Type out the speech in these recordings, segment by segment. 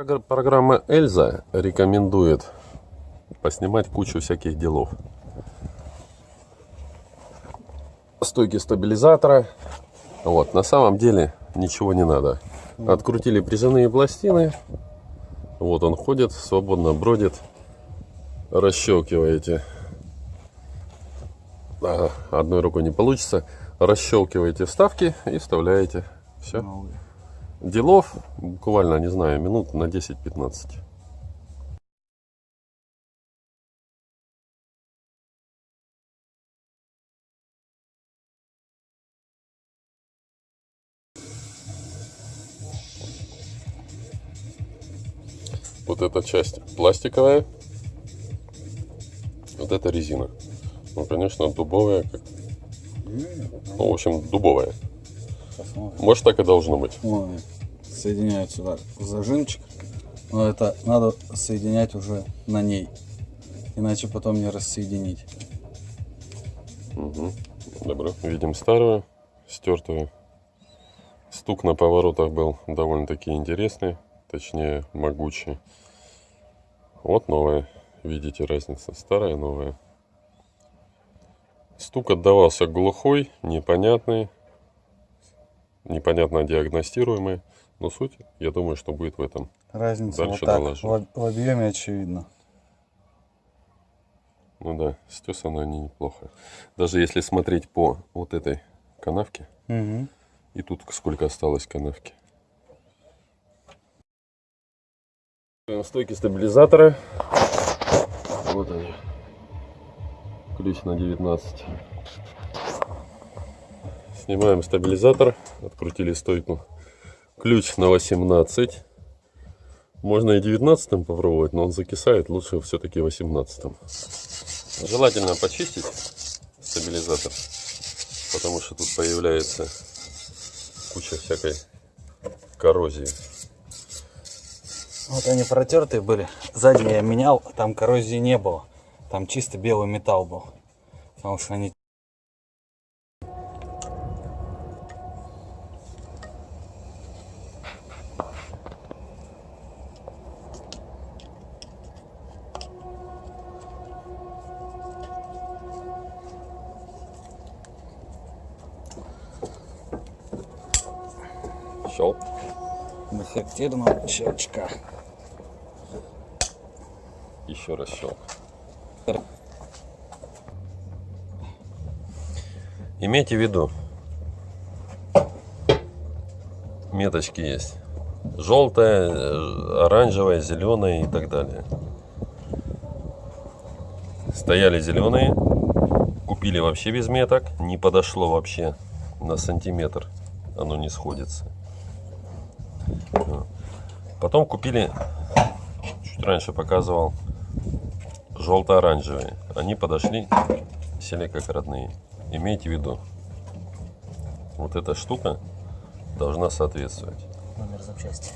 Прогр- Программа Эльза рекомендует поснимать кучу всяких делов. Стойки стабилизатора. Вот, на самом деле ничего не надо. Открутили прижимные пластины. Вот он ходит, свободно бродит. Расщелкиваете. Одной рукой не получится. Расщелкиваете вставки и вставляете. Все. Новые. Делов буквально, не знаю, минут на 10-15. Вот эта часть пластиковая, вот это резина. Ну, конечно, дубовая, как- ну, в общем, дубовая. Посмотрим. Может, так и должно быть. Вон, соединяют сюда зажимчик. Но это надо соединять уже на ней. Иначе потом не рассоединить. Угу. Добро. Видим старую, стертую. Стук на поворотах был довольно-таки интересный, точнее могучий. Вот новая. Видите разница? Старая, новая. Стук отдавался глухой, непонятный, непонятно диагностируемый. Но суть, я думаю, что будет в этом. Разница Дальше вот так. доложу. В объеме очевидно. Ну да, стесаны они неплохо. Даже если смотреть по вот этой канавке, Угу. И тут сколько осталось канавки. Стойки стабилизатора. Вот они. Ключ на 19. Снимаем стабилизатор. Открутили стойку. Ключ на 18. Можно и 19 попробовать, но он закисает. Лучше все-таки 18. Желательно почистить стабилизатор. Потому что тут появляется куча всякой коррозии. Вот они протертые были. Сзади я менял, там коррозии не было. Там чисто белый металл был. Потому что они Щелк. до характерного щелчка. Еще раз щелк. Имейте в виду, меточки есть. Желтая, э, оранжевая, зеленая и так далее. Стояли зеленые, купили вообще без меток, не подошло вообще на сантиметр, оно не сходится. Потом купили, чуть раньше показывал, желто-оранжевые. Они подошли, сели как родные. Имейте в виду, вот эта штука должна соответствовать. Номер запчасти.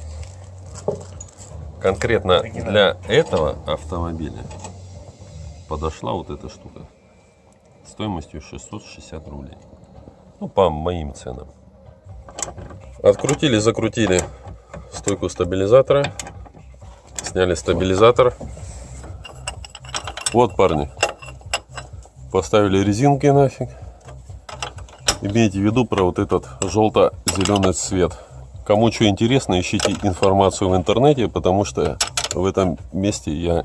Конкретно для этого автомобиля подошла вот эта штука стоимостью 660 рублей. Ну, по моим ценам. Открутили, закрутили стойку стабилизатора. Сняли стабилизатор. Вот, парни. Поставили резинки нафиг. Имейте в виду про вот этот желто-зеленый цвет. Кому что интересно, ищите информацию в интернете, потому что в этом месте я